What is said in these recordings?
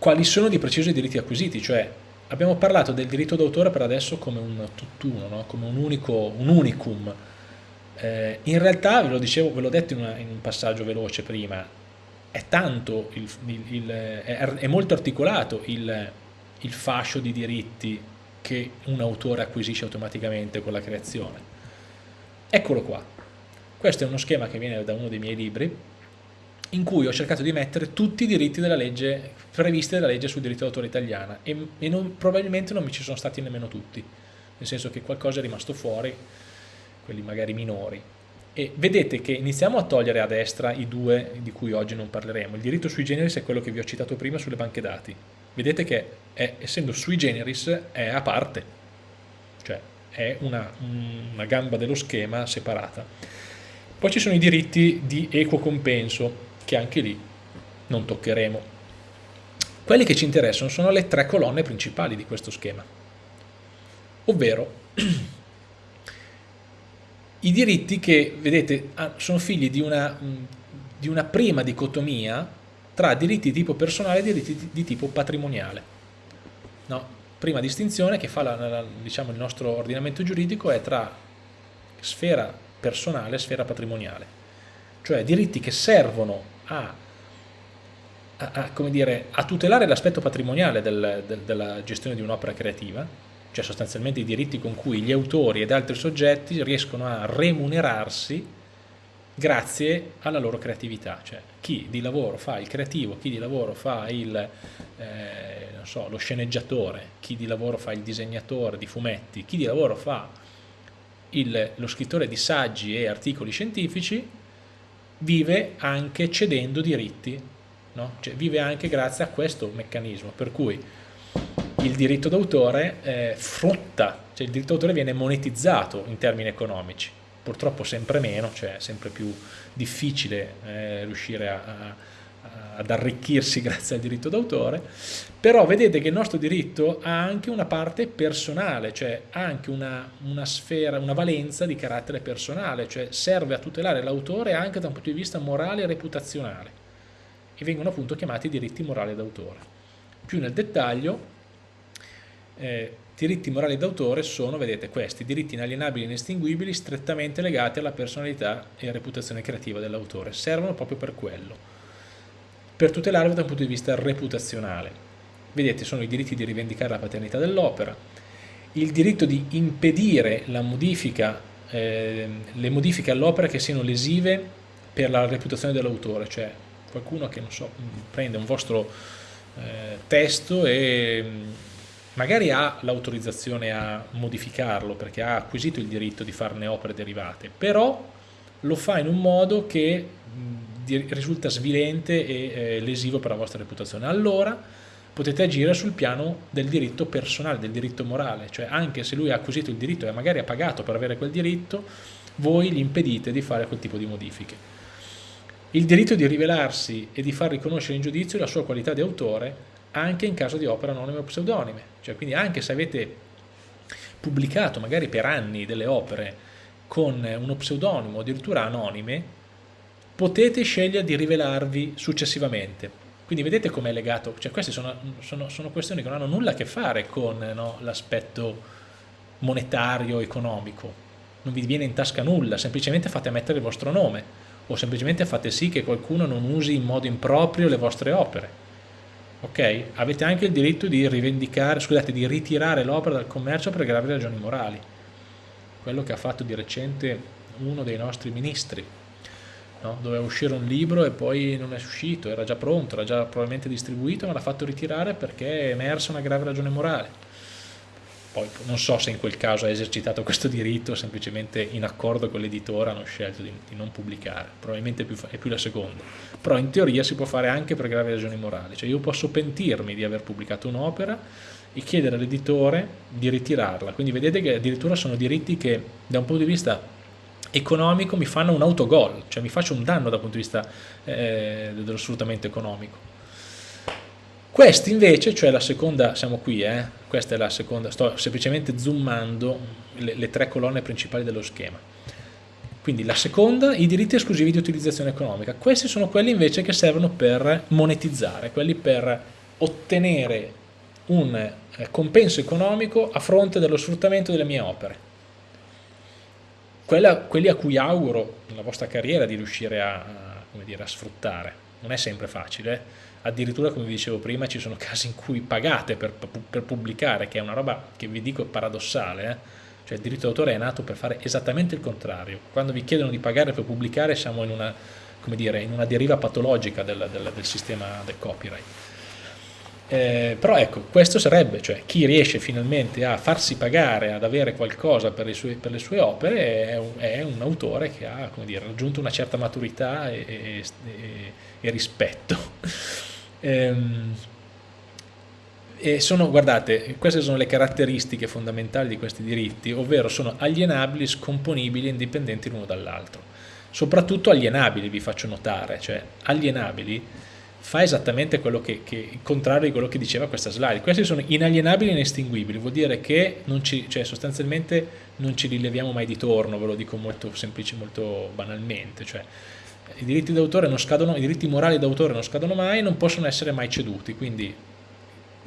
quali sono di preciso i diritti acquisiti, cioè abbiamo parlato del diritto d'autore per adesso come un tutt'uno, no? come un, unico, un unicum. Eh, in realtà, ve lo dicevo, ve l'ho detto in, una, in, un passaggio veloce prima, è tanto, il, il, il, è, è, molto articolato il, il fascio di diritti che un autore acquisisce automaticamente con la creazione. Eccolo qua. Questo è uno schema che viene da uno dei miei libri, in cui ho cercato di mettere tutti i diritti della legge, previsti dalla legge sul diritto d'autore italiana e, e non, probabilmente non mi ci sono stati nemmeno tutti, nel senso che qualcosa è rimasto fuori, quelli magari minori. E vedete che iniziamo a togliere a destra i due di cui oggi non parleremo. Il diritto sui generis è quello che vi ho citato prima sulle banche dati. Vedete che è, essendo sui generis è a parte, cioè è una, una gamba dello schema separata. Poi ci sono i diritti di equo compenso, che anche lì non toccheremo. Quelli che ci interessano sono le tre colonne principali di questo schema, ovvero i diritti che, vedete, sono figli di una, di una prima dicotomia tra diritti di tipo personale e diritti di tipo patrimoniale. No, prima distinzione che fa la, la, diciamo, il nostro ordinamento giuridico è tra sfera personale e sfera patrimoniale, cioè diritti che servono a, a, a, dire, a tutelare l'aspetto patrimoniale del, del, della gestione di un'opera creativa, cioè sostanzialmente i diritti con cui gli autori ed altri soggetti riescono a remunerarsi grazie alla loro creatività, cioè chi di lavoro fa il creativo, chi di lavoro fa il, eh, so, lo sceneggiatore, chi di lavoro fa il disegnatore di fumetti, chi di lavoro fa il, lo scrittore di saggi e articoli scientifici, vive anche cedendo diritti, no? cioè, vive anche grazie a questo meccanismo, per cui il diritto d'autore eh, frutta, cioè il diritto d'autore viene monetizzato in termini economici, purtroppo sempre meno, cioè sempre più difficile eh, riuscire a, a ad arricchirsi grazie al diritto d'autore, però vedete che il nostro diritto ha anche una parte personale, cioè ha anche una, una sfera, una valenza di carattere personale, cioè serve a tutelare l'autore anche da un punto di vista morale e reputazionale e vengono appunto chiamati diritti morali d'autore. Più nel dettaglio, eh, diritti morali d'autore sono, vedete, questi, diritti inalienabili e inestinguibili strettamente legati alla personalità e reputazione creativa dell'autore, servono proprio per quello per tutelarlo da un punto di vista reputazionale. Vedete, sono i diritti di rivendicare la paternità dell'opera, il diritto di impedire modifica, eh, le modifiche all'opera che siano lesive per la reputazione dell'autore, cioè qualcuno che so, prende un vostro eh, testo e magari ha l'autorizzazione a modificarlo perché ha acquisito il diritto di farne opere derivate, però lo fa in un modo che risulta svilente e eh, lesivo per la vostra reputazione. Allora potete agire sul piano del diritto personale, del diritto morale, cioè anche se lui ha acquisito il diritto e magari ha pagato per avere quel diritto, voi gli impedite di fare quel tipo di modifiche. Il diritto di rivelarsi e di far riconoscere in giudizio la sua qualità di autore anche in caso di opere anonime o pseudonime, cioè quindi anche se avete pubblicato magari per anni delle opere con uno pseudonimo addirittura anonime, potete scegliere di rivelarvi successivamente. Quindi vedete com'è legato, cioè queste sono, sono, sono, questioni che non hanno nulla a che fare con no, l'aspetto monetario, economico, non vi viene in tasca nulla, semplicemente fate mettere il vostro nome o semplicemente fate sì che qualcuno non usi in modo improprio le vostre opere. Ok? Avete anche il diritto di rivendicare, scusate, di ritirare l'opera dal commercio per gravi ragioni morali. Quello che ha fatto di recente uno dei nostri ministri, no? doveva uscire un libro e poi non è uscito, era già pronto, era già probabilmente distribuito, ma l'ha fatto ritirare perché è emersa una grave ragione morale. Poi non so se in quel caso ha esercitato questo diritto, semplicemente in accordo con l'editore hanno scelto di, di, non pubblicare, probabilmente è più, è più la seconda. Però in teoria si può fare anche per gravi ragioni morali, cioè io posso pentirmi di aver pubblicato un'opera e chiedere all'editore di ritirarla, quindi vedete che addirittura sono diritti che da un punto di vista economico mi fanno un autogol, cioè mi faccio un danno dal punto di vista eh, dello sfruttamento economico. Questi invece, cioè la seconda, siamo qui, eh, questa è la seconda, sto semplicemente zoomando le, le tre colonne principali dello schema. Quindi la seconda, i diritti esclusivi di utilizzazione economica. Questi sono quelli invece che servono per monetizzare, quelli per ottenere un eh, compenso economico a fronte dello sfruttamento delle mie opere. Quella, quelli a cui auguro nella vostra carriera di riuscire a, a, dire, a sfruttare. Non è sempre facile, eh? addirittura come vi dicevo prima ci sono casi in cui pagate per, per pubblicare, che è una roba che vi dico paradossale, eh? cioè il diritto d'autore è nato per fare esattamente il contrario. Quando vi chiedono di pagare per pubblicare siamo in una, dire, in una deriva patologica del, del, del sistema del copyright. Eh, però ecco, questo sarebbe, cioè chi riesce finalmente a farsi pagare, ad avere qualcosa per le sue, per le sue opere, è un, è un, autore che ha dire, raggiunto una certa maturità e, e, e rispetto. ehm, e sono, guardate, queste sono le caratteristiche fondamentali di questi diritti, ovvero sono alienabili, scomponibili e indipendenti l'uno dall'altro. Soprattutto alienabili, vi faccio notare, cioè alienabili fa esattamente quello che, che, il contrario di quello che diceva questa slide. Questi sono inalienabili e inestinguibili, vuol dire che non ci, cioè sostanzialmente non ci rileviamo mai di torno, ve lo dico molto semplice, molto banalmente. Cioè, I diritti scadono, i diritti morali d'autore non scadono mai non possono essere mai ceduti, quindi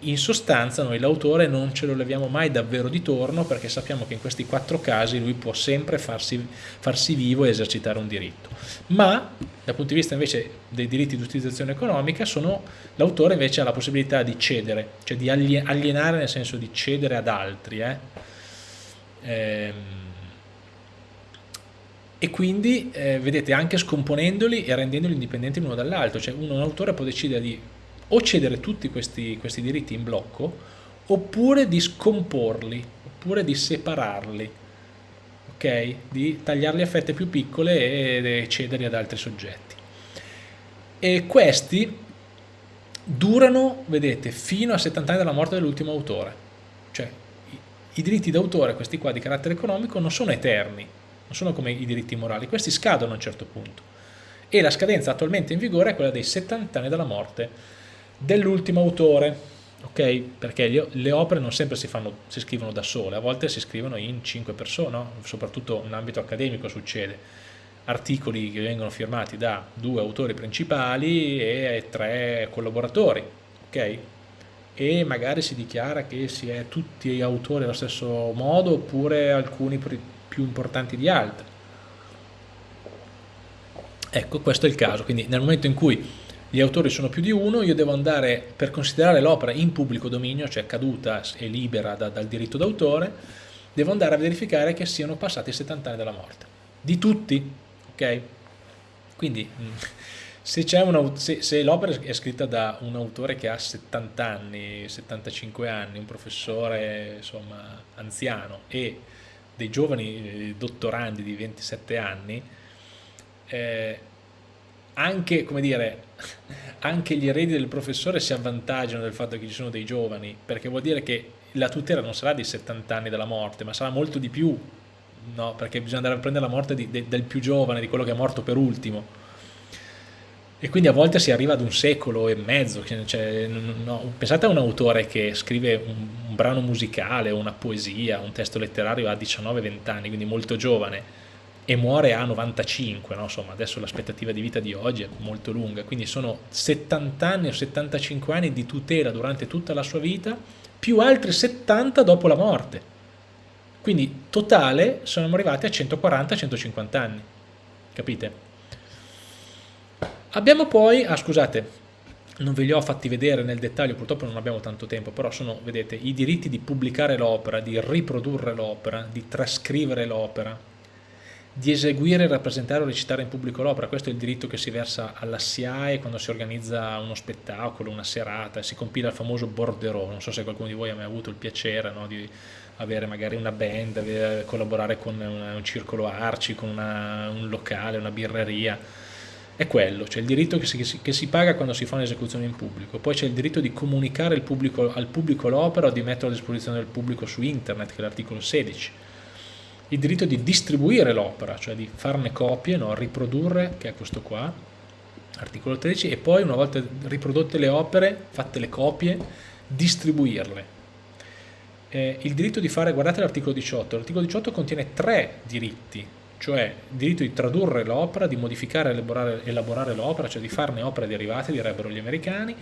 in sostanza noi l'autore non ce lo leviamo mai davvero di torno perché sappiamo che in questi quattro casi lui può sempre farsi, farsi vivo e esercitare un diritto. Ma dal punto di vista invece dei diritti di utilizzazione economica l'autore invece ha la possibilità di cedere, cioè di alienare nel senso di cedere ad altri. Eh? Ehm, e quindi eh, vedete anche scomponendoli e rendendoli indipendenti l'uno dall'altro, cioè uno, un autore può decidere di o cedere tutti questi, questi diritti in blocco oppure di scomporli, oppure di separarli, ok? Di tagliarli a fette più piccole e cederli ad altri soggetti. E questi durano, vedete, fino a 70 anni dalla morte dell'ultimo autore. Cioè, i, diritti d'autore, questi qua di carattere economico, non sono eterni, non sono come i diritti morali, questi scadono a un certo punto. E la scadenza attualmente in vigore è quella dei 70 anni dalla morte dell'ultimo autore, ok? Perché le opere non sempre si, fanno, si, scrivono da sole, a volte si scrivono in cinque persone, soprattutto in ambito accademico succede. Articoli che vengono firmati da due autori principali e tre collaboratori, ok? E magari si dichiara che si è tutti autori allo stesso modo oppure alcuni più importanti di altri. Ecco, questo è il caso, quindi nel momento in cui gli autori sono più di uno, io devo andare, per considerare l'opera in pubblico dominio, cioè caduta e libera da, dal diritto d'autore, devo andare a verificare che siano passati 70 anni dalla morte. Di tutti, ok? Quindi mm, se, se, se l'opera è scritta da un autore che ha 70 anni, 75 anni, un professore insomma anziano e dei giovani eh, dottorandi di 27 anni, eh, anche, come dire, anche gli eredi del professore si avvantaggiano del fatto che ci sono dei giovani, perché vuol dire che la tutela non sarà di 70 anni della morte, ma sarà molto di più, no? perché bisogna andare a prendere la morte di, de, del più giovane, di quello che è morto per ultimo. E quindi a volte si arriva ad un secolo e mezzo, cioè, no, pensate a un autore che scrive un, un brano musicale, una poesia, un testo letterario a 19-20 anni, quindi molto giovane, e muore a 95, no? insomma adesso l'aspettativa di vita di oggi è molto lunga, quindi sono 70 anni o 75 anni di tutela durante tutta la sua vita, più altri 70 dopo la morte. Quindi totale siamo arrivati a 140-150 anni, capite? Abbiamo poi, ah scusate, non ve li ho fatti vedere nel dettaglio, purtroppo non abbiamo tanto tempo, però sono, vedete, i diritti di pubblicare l'opera, di riprodurre l'opera, di trascrivere l'opera, di eseguire, rappresentare o recitare in pubblico l'opera. Questo è il diritto che si versa alla SIAE quando si organizza uno spettacolo, una serata, si compila il famoso borderò. Non so se qualcuno di voi ha mai avuto il piacere no, di avere magari una band, collaborare con un circolo arci, con una, un locale, una birreria. È quello, cioè il diritto che si, che si paga quando si fa un'esecuzione in pubblico. Poi c'è il diritto di comunicare pubblico, al pubblico l'opera o di metterla a disposizione del pubblico su internet, che è l'articolo 16 il diritto di distribuire l'opera, cioè di farne copie, no? riprodurre, che è questo qua, articolo 13, e poi una volta riprodotte le opere, fatte le copie, distribuirle. Eh, il diritto di fare, guardate l'articolo 18, l'articolo 18 contiene tre diritti, cioè il diritto di tradurre l'opera, di modificare e elaborare, elaborare l'opera, cioè di farne opere derivate, direbbero gli americani,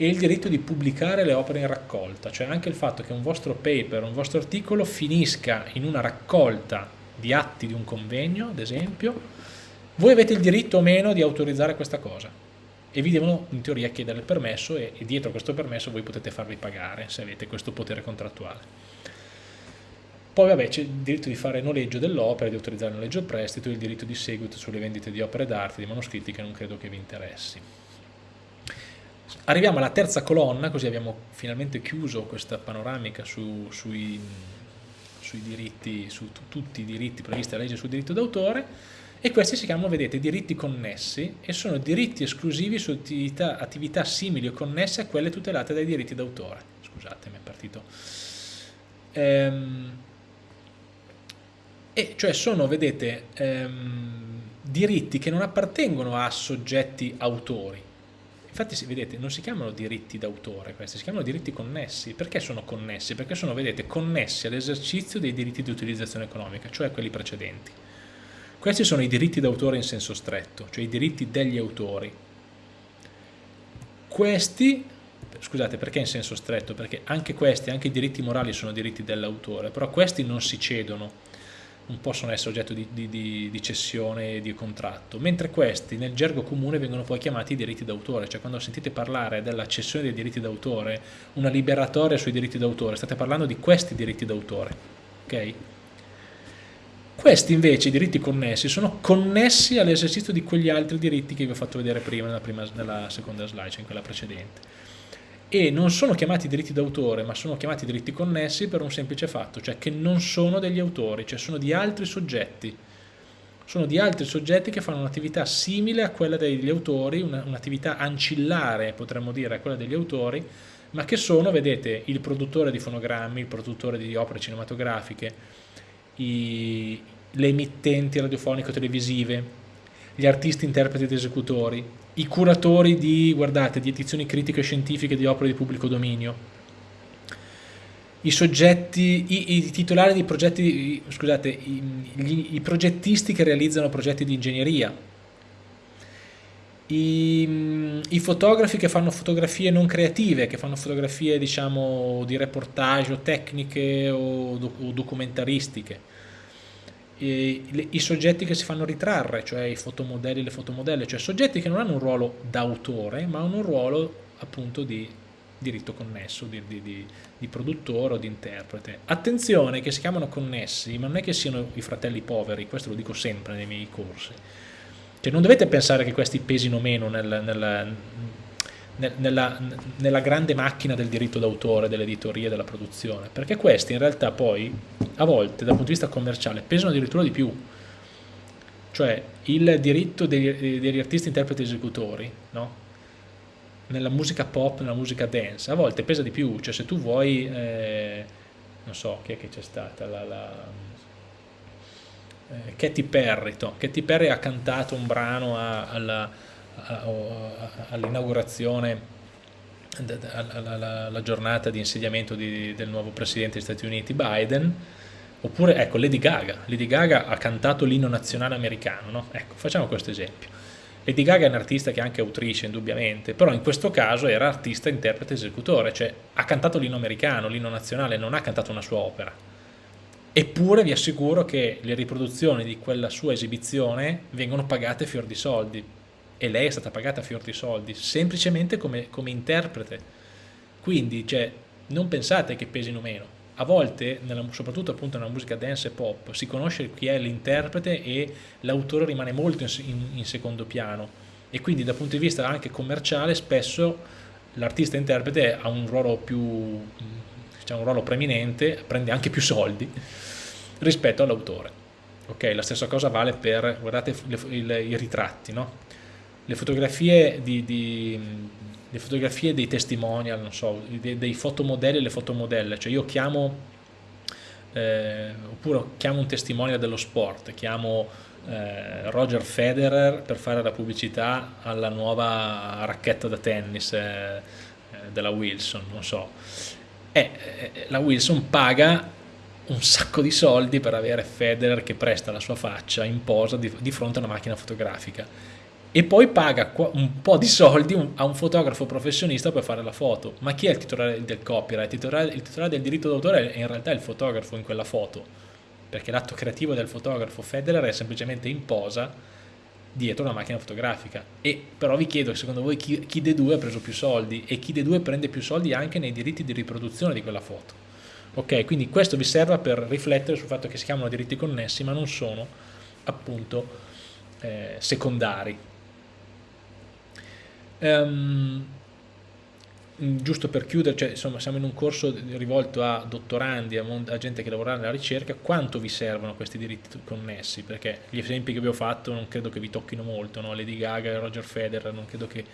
e il diritto di pubblicare le opere in raccolta, cioè anche il fatto che un vostro paper, un vostro articolo finisca in una raccolta di atti di un convegno, ad esempio, voi avete il diritto o meno di autorizzare questa cosa e vi devono in teoria chiedere il permesso e, e dietro questo permesso voi potete farvi pagare se avete questo potere contrattuale. Poi vabbè c'è il diritto di fare noleggio dell'opera, di autorizzare il noleggio prestito il diritto di seguito sulle vendite di opere d'arte, di manoscritti che non credo che vi interessi. Arriviamo alla terza colonna, così abbiamo finalmente chiuso questa panoramica su, sui, sui, diritti, su tutti i diritti previsti dalla legge sul diritto d'autore e questi si chiamano, vedete, diritti connessi e sono diritti esclusivi su attività, attività simili o connesse a quelle tutelate dai diritti d'autore. Scusate, mi è partito. Ehm, e cioè sono, vedete, ehm, diritti che non appartengono a soggetti autori. Infatti, vedete, non si chiamano diritti d'autore questi, si chiamano diritti connessi. Perché sono connessi? Perché sono, vedete, connessi all'esercizio dei diritti di utilizzazione economica, cioè quelli precedenti. Questi sono i diritti d'autore in senso stretto, cioè i diritti degli autori. Questi, scusate, perché in senso stretto? Perché anche questi, anche i diritti morali sono diritti dell'autore, però questi non si cedono, non possono essere oggetto di, di, di cessione e di contratto, mentre questi nel gergo comune vengono poi chiamati diritti d'autore, cioè quando sentite parlare della cessione dei diritti d'autore, una liberatoria sui diritti d'autore, state parlando di questi diritti d'autore, ok? Questi invece, i diritti connessi, sono connessi all'esercizio di quegli altri diritti che vi ho fatto vedere prima nella, prima, nella seconda slide, cioè in quella precedente e non sono chiamati diritti d'autore ma sono chiamati diritti connessi per un semplice fatto, cioè che non sono degli autori, cioè sono di altri soggetti. Sono di altri soggetti che fanno un'attività simile a quella degli autori, un'attività un ancillare potremmo dire a quella degli autori, ma che sono, vedete, il produttore di fonogrammi, il produttore di opere cinematografiche, i, le emittenti radiofonico-televisive, gli artisti, interpreti ed esecutori, i curatori di, guardate, di edizioni critiche scientifiche di opere di pubblico dominio, i soggetti, i, i titolari di progetti, scusate, i, gli, i, progettisti che realizzano progetti di ingegneria, i, i, fotografi che fanno fotografie non creative, che fanno fotografie diciamo di reportage o tecniche o, o documentaristiche, i, soggetti che si fanno ritrarre, cioè i fotomodelli e le fotomodelle, cioè soggetti che non hanno un ruolo d'autore, ma hanno un ruolo appunto di diritto connesso, di, di, di, di, produttore o di interprete. Attenzione che si chiamano connessi, ma non è che siano i fratelli poveri, questo lo dico sempre nei miei corsi. Cioè non dovete pensare che questi pesino meno nel, nel, nella, nella, grande macchina del diritto d'autore, dell'editoria della produzione, perché questi in realtà poi a volte dal punto di vista commerciale pesano addirittura di più, cioè il diritto degli, degli artisti, interpreti e esecutori, no? nella musica pop, nella musica dance, a volte pesa di più, cioè se tu vuoi, eh, non so, chi è che c'è stata, la, la eh, Katy Perry, no? Katy Perry ha cantato un brano a, alla all'inaugurazione alla giornata di insediamento di, del nuovo presidente degli Stati Uniti Biden. Oppure ecco Lady Gaga. Lady Gaga ha cantato l'inno nazionale americano no? ecco facciamo questo esempio. Lady Gaga è un'artista che è anche autrice indubbiamente però in questo caso era artista, interprete, esecutore cioè ha cantato l'inno americano, l'inno nazionale non ha cantato una sua opera. Eppure vi assicuro che le riproduzioni di quella sua esibizione vengono pagate fior di soldi e lei è stata pagata a fior di soldi, semplicemente come, come interprete. Quindi cioè, non pensate che pesino meno. A volte, nella, soprattutto appunto nella musica dance e pop, si conosce chi è l'interprete e l'autore rimane molto in, in, in secondo piano e quindi dal punto di vista anche commerciale spesso l'artista interprete ha un ruolo più diciamo, un ruolo preeminente, prende anche più soldi rispetto all'autore. Ok, la stessa cosa vale per, guardate, le, il, i ritratti, no? Le fotografie, di, di, le fotografie dei testimonial, so, dei, dei fotomodelli e le fotomodelle, cioè io chiamo, eh, oppure chiamo un testimonial dello sport, chiamo eh, Roger Federer per fare la pubblicità alla nuova racchetta da tennis eh, eh della Wilson, non so, e eh, la Wilson paga un sacco di soldi per avere Federer che presta la sua faccia in posa di, di fronte a una macchina fotografica e poi paga un po' di soldi a un fotografo professionista per fare la foto. Ma chi è il titolare del copyright? Il titolare, il titolare del diritto d'autore è in realtà il fotografo in quella foto, perché l'atto creativo del fotografo Federer è semplicemente in posa dietro una macchina fotografica. E però vi chiedo, secondo voi chi, chi dei due ha preso più soldi? E chi dei due prende più soldi anche nei diritti di riproduzione di quella foto? Ok, quindi questo vi serve per riflettere sul fatto che si chiamano diritti connessi, ma non sono appunto eh, secondari Um, giusto per chiudere, cioè, insomma, siamo in un corso rivolto a dottorandi, a, a, gente che lavora nella ricerca, quanto vi servono questi diritti connessi? Perché gli esempi che vi ho fatto non credo che vi tocchino molto, no? Lady Gaga e Roger Federer, non credo che...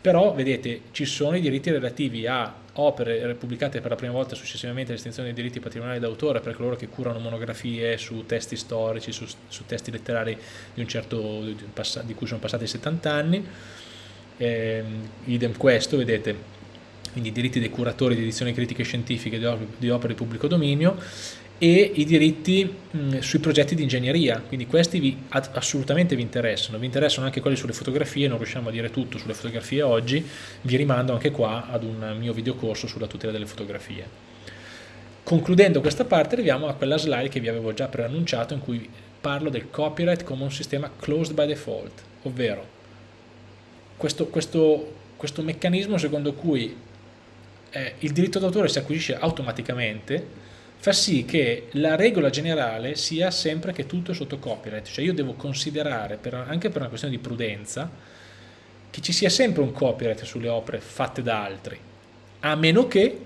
Però, vedete, ci sono i diritti relativi a opere pubblicate per la prima volta successivamente all'estinzione dei diritti patrimoniali d'autore per coloro che curano monografie su testi storici, su, su testi letterari di, un certo, di, di cui sono passati 70 anni, eh, idem questo, vedete, quindi i diritti dei curatori di edizioni critiche scientifiche di, op di opere di pubblico dominio e i diritti mh, sui progetti di ingegneria, quindi questi vi, assolutamente vi interessano, vi interessano anche quelli sulle fotografie, non riusciamo a dire tutto sulle fotografie oggi, vi rimando anche qua ad un mio videocorso sulla tutela delle fotografie. Concludendo questa parte arriviamo a quella slide che vi avevo già preannunciato in cui parlo del copyright come un sistema closed by default, ovvero questo, questo, questo meccanismo secondo cui eh, il diritto d'autore si acquisisce automaticamente fa sì che la regola generale sia sempre che tutto è sotto copyright, cioè io devo considerare, per, anche per una questione di prudenza, che ci sia sempre un copyright sulle opere fatte da altri, a meno che,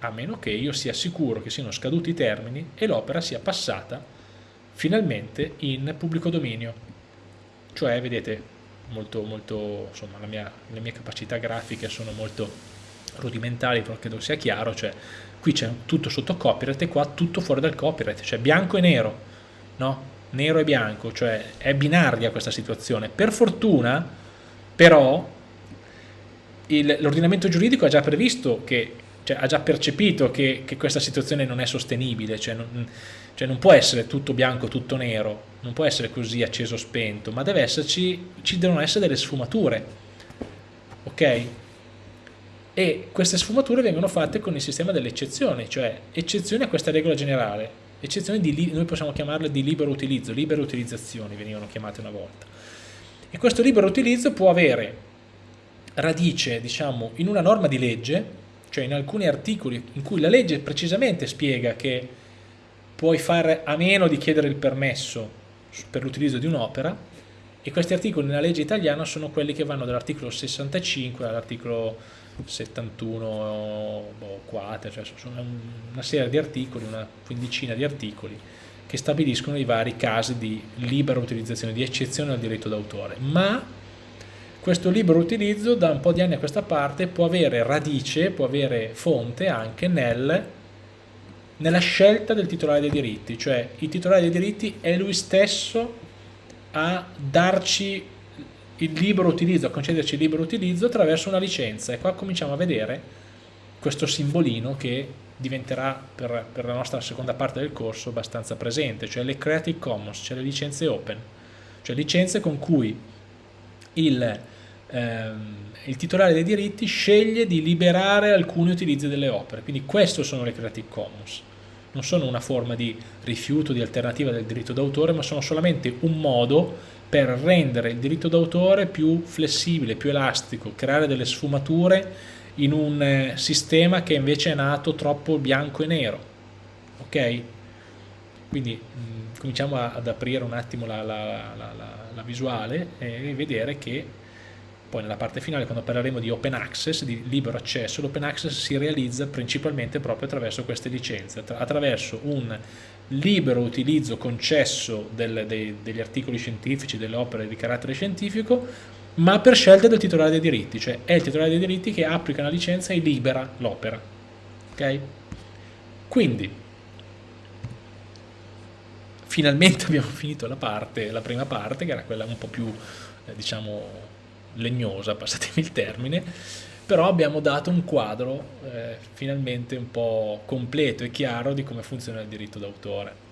a meno che io sia sicuro che siano scaduti i termini e l'opera sia passata finalmente in pubblico dominio. Cioè, vedete, molto, molto insomma, mia, le mie capacità grafiche sono molto rudimentali, però credo sia chiaro, cioè qui c'è tutto sotto copyright e qua tutto fuori dal copyright, cioè bianco e nero, no? Nero e bianco, cioè è binaria questa situazione. Per fortuna, però, l'ordinamento giuridico ha già previsto che, cioè ha già percepito che, che questa situazione non è sostenibile, cioè non, cioè non può essere tutto bianco, tutto nero, non può essere così acceso spento, ma deve esserci, ci devono essere delle sfumature, ok? E queste sfumature vengono fatte con il sistema delle eccezioni, cioè eccezioni a questa regola generale, eccezioni di, noi possiamo chiamarle di libero utilizzo, libere utilizzazioni venivano chiamate una volta. E questo libero utilizzo può avere radice, diciamo, in una norma di legge, cioè in alcuni articoli in cui la legge precisamente spiega che puoi fare a meno di chiedere il permesso per l'utilizzo di un'opera e questi articoli nella legge italiana sono quelli che vanno dall'articolo 65 all'articolo 71 boh, quater, cioè sono una serie di articoli, una quindicina di articoli che stabiliscono i vari casi di libera utilizzazione, di eccezione al diritto d'autore, ma questo libero utilizzo da un po' di anni a questa parte può avere radice, può avere fonte anche nel nella scelta del titolare dei diritti, cioè il titolare dei diritti è lui stesso a darci il libero utilizzo, a concederci il libero utilizzo attraverso una licenza. E qua cominciamo a vedere questo simbolino che diventerà per, per la nostra seconda parte del corso abbastanza presente, cioè le Creative Commons, cioè le licenze open, cioè licenze con cui il, ehm, il titolare dei diritti sceglie di liberare alcuni utilizzi delle opere, quindi queste sono le Creative Commons, non sono una forma di rifiuto, di alternativa del diritto d'autore, ma sono solamente un modo per rendere il diritto d'autore più flessibile, più elastico, creare delle sfumature in un eh, sistema che invece è nato troppo bianco e nero, ok? Quindi mh, mm, cominciamo ad aprire un attimo la, la, la, la visuale e vedere che poi nella parte finale quando parleremo di open access, di libero accesso, l'open access si realizza principalmente proprio attraverso queste licenze, attraverso un libero utilizzo concesso del, dei, degli articoli scientifici, delle opere di carattere scientifico, ma per scelta del titolare dei diritti, cioè è il titolare dei diritti che applica una licenza e libera l'opera. Ok? Quindi, finalmente abbiamo finito la, parte, la prima parte, che era quella un po' più, eh, diciamo, legnosa, passatemi il termine, però abbiamo dato un quadro eh, finalmente un po' completo e chiaro di come funziona il diritto d'autore.